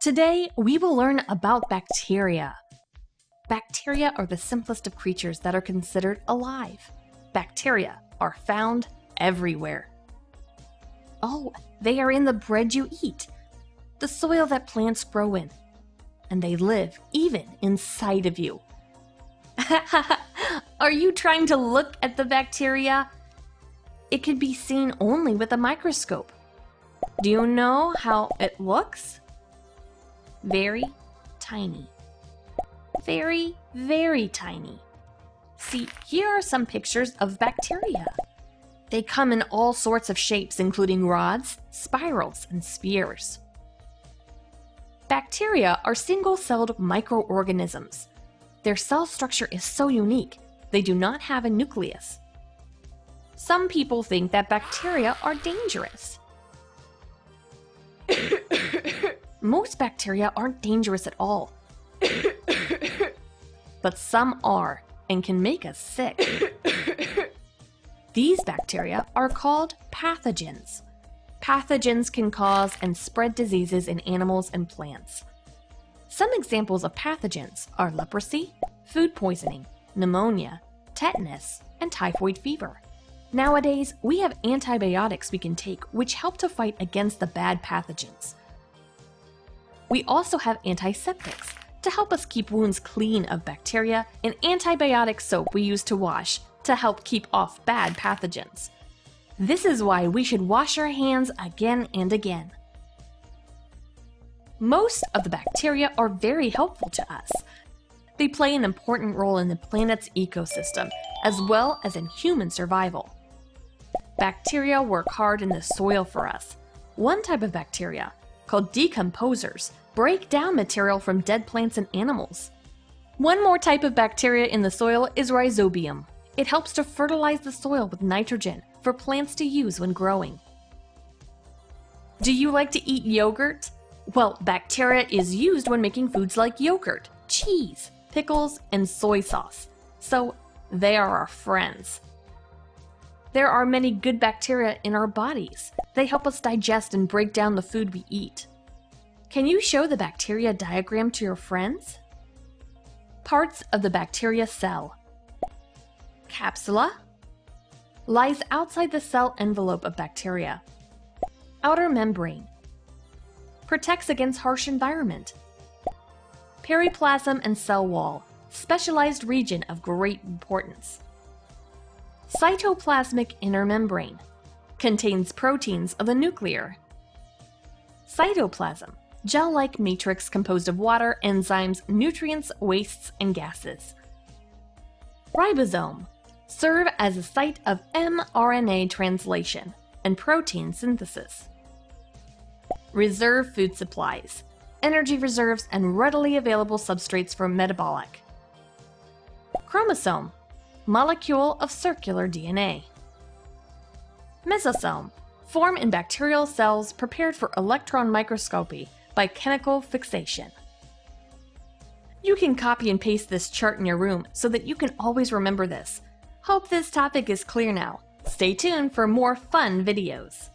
Today, we will learn about bacteria. Bacteria are the simplest of creatures that are considered alive. Bacteria are found everywhere. Oh, they are in the bread you eat, the soil that plants grow in, and they live even inside of you. are you trying to look at the bacteria? It can be seen only with a microscope. Do you know how it looks? Very tiny. Very, very tiny. See, here are some pictures of bacteria. They come in all sorts of shapes, including rods, spirals, and spheres. Bacteria are single-celled microorganisms. Their cell structure is so unique, they do not have a nucleus. Some people think that bacteria are dangerous. Most bacteria aren't dangerous at all. but some are and can make us sick. These bacteria are called pathogens. Pathogens can cause and spread diseases in animals and plants. Some examples of pathogens are leprosy, food poisoning, pneumonia, tetanus, and typhoid fever. Nowadays, we have antibiotics we can take which help to fight against the bad pathogens. We also have antiseptics to help us keep wounds clean of bacteria and antibiotic soap we use to wash to help keep off bad pathogens. This is why we should wash our hands again and again. Most of the bacteria are very helpful to us. They play an important role in the planet's ecosystem, as well as in human survival. Bacteria work hard in the soil for us. One type of bacteria, called decomposers, break down material from dead plants and animals. One more type of bacteria in the soil is rhizobium. It helps to fertilize the soil with nitrogen for plants to use when growing. Do you like to eat yogurt? Well, bacteria is used when making foods like yogurt, cheese, pickles, and soy sauce. So they are our friends. There are many good bacteria in our bodies. They help us digest and break down the food we eat. Can you show the bacteria diagram to your friends? Parts of the bacteria cell. Capsule lies outside the cell envelope of bacteria. Outer membrane protects against harsh environment. Periplasm and cell wall, specialized region of great importance. Cytoplasmic inner membrane contains proteins of the nuclear. Cytoplasm, gel-like matrix composed of water, enzymes, nutrients, wastes, and gases. Ribosome, serve as a site of mRNA translation and protein synthesis. Reserve food supplies, energy reserves, and readily available substrates for metabolic. Chromosome, molecule of circular DNA. Mesosome, form in bacterial cells prepared for electron microscopy by chemical fixation. You can copy and paste this chart in your room so that you can always remember this. Hope this topic is clear now. Stay tuned for more fun videos.